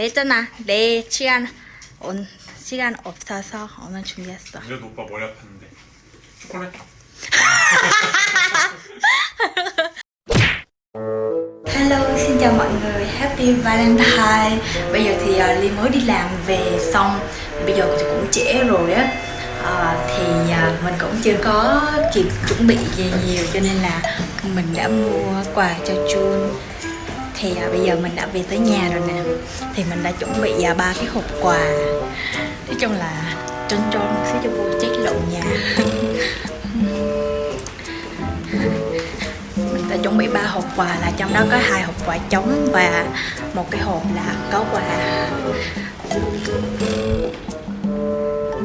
내잖아. 내 시간 온 시간 없어서 오늘 준비했어. 그래도 오빠 머리 아팠는데 초콜릿 Hello, xin chào mọi người, Happy Valentine Bây giờ thì uh, Ly mới đi làm về xong Bây giờ thì cũng trễ rồi á Ờ, Thì uh, mình cũng chưa có kịp chuẩn bị gì nhiều Cho nên là mình đã mua quà cho Jun Thì à, bây giờ mình đã về tới nhà rồi nè. Thì mình đã chuẩn bị uh, ba cái hộp quà. Nói chung là trơn trơn một xíu cho vô chết lộn nhà. Mình đã chuẩn bị ba hộp quà là trong đó có hai hộp quà trống và một cái hộp là có quà.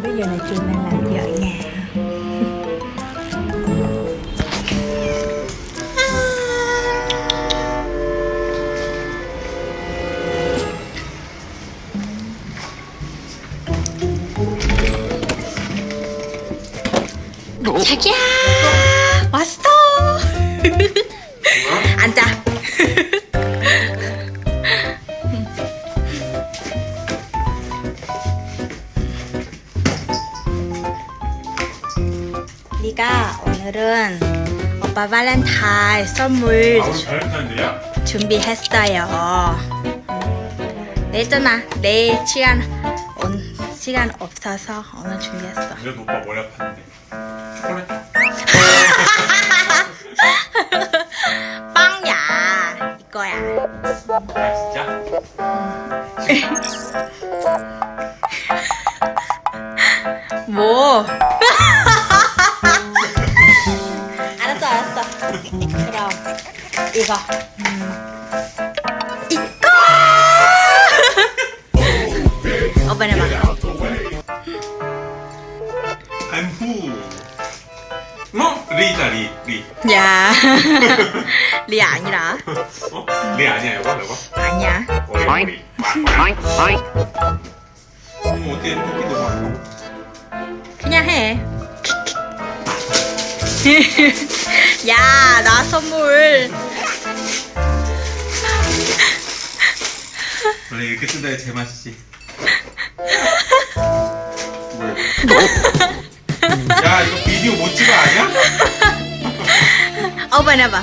Bây giờ là trường đang làm gì nhà. 자기야 왔어 앉아. 네가 오늘은 오빠 발렌타인 선물 아? 준비했어요. 내잖아. 내 시간 온 시간 없어서 오늘 준비했어. 그래도 오빠 머리 아팠는데 초콜릿 빵야 이거야. 아 진짜? 뭐? 알았어 알았어 그럼 이거 이거 오빠 내봐 I'm who? 어? 리다 리 리. 야 리 아니라 어? 리 아니야 이거 이거? 아니야 머리 Oink, oink. 어머 어떻게 토끼도 봐 그냥 해 야, 나 선물. 원래 이렇게 뜯어야 제맛이지 뭐야 야 이거 비디오 못 찍어 아니야? 오빠 내봐.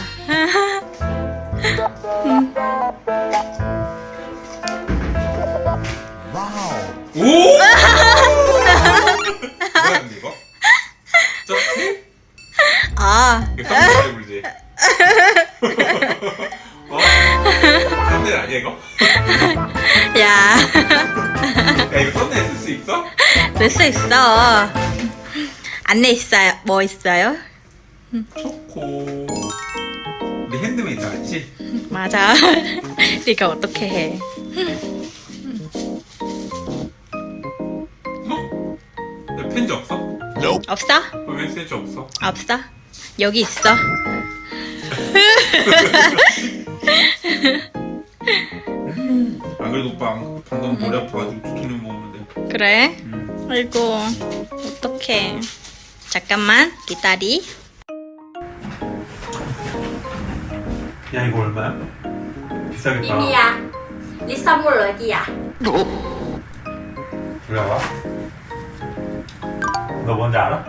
오! 뭐야 근데 이거? 저 아, 이거 썸네일 아니야 이거? 야, 야 이거 썸네일 쓸 수 있어? 낼수 있어. 안내 있어요. 뭐 있어요? 초코 핸드메이드 알지? 맞아. 네가 어떻게 해? 어? 야, 펜지 없어? 없어? 왜 펜지 없어? 없어? 여기 있어. 안 그래도 오빠 방금 머리 아파가지고 두통약 먹었는데 그래? 음. 아이고, 어떡해. 잠깐만, 기다리. 야 이거 얼마야? 비싸겠다 미미야, 네 선물 어디야? 그래 와. 너 뭔지 알아?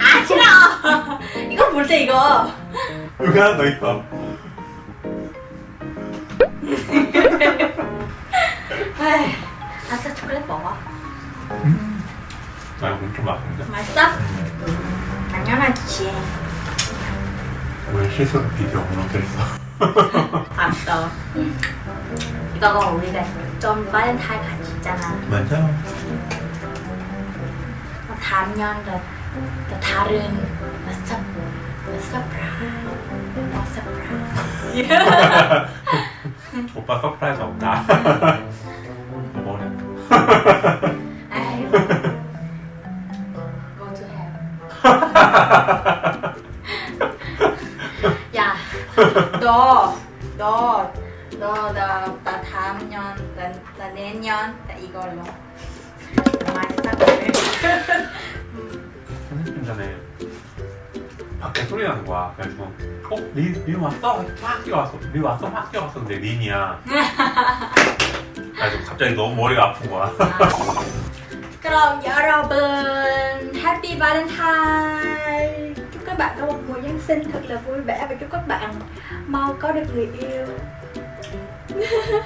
아, 싫어! 이거 볼 때 이거. 여기 하나 더 있어 에이, 아싸 초콜릿 먹어. 나 이거 엄청 맛있는데? 맛있어? 당연하지. 왜 실수 비디오 했어? 알았어. 이거가 우리가 좀 발렌타인 같이 있잖아. 맞아 뭐 단연 더, 더 다른 뭐 서, 뭐 서프라이즈. 뭐 서프라이즈. 오빠 서프라이즈? 뭐 아이고. 야, 너, 너, 너, 나, 나 다음 년, 나, 나 내년, 나 이걸로. 많이 사고 30분 전에 밥 밖에 소리 나는 거야. 그래서 어? 린, 린 왔어? 막 뛰어왔어. 린 왔어? 막 뛰어왔었는데 린이야. 그래서 갑자기 너무 머리가 아픈 거야. 그럼 여러분 Happy Valentine Chúc các bạn có một mùa Giáng sinh thật là vui vẻ Và chúc các bạn mau có được người yêu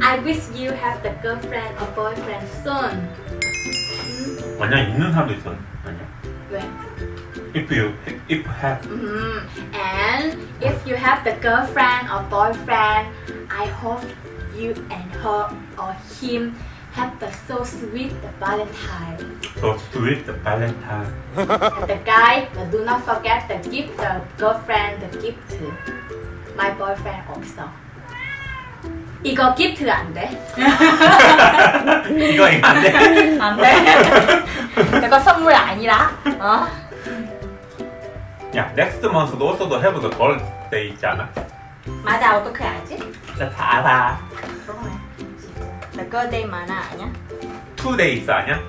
I wish you have the girlfriend or boyfriend soon 완전 있는 사람도 있어. 아니야. 왜? If you if have Mhm. And if you have the girlfriend or boyfriend, I hope you and her or him have the so sweet the Valentine. so sweet Valentine. And the guy, but do not forget the gift the girlfriend the gift. My boyfriend also. 이거 gift 안 돼? 이거 이거 안 돼. 안 돼. 이거 선물 아니라. 어? 야, next month도 also have the girl day 있잖아. 맞아 어떻게 알지? 나 다 알아. 그러네. Girl day 만화 아니야? Two days 아니야?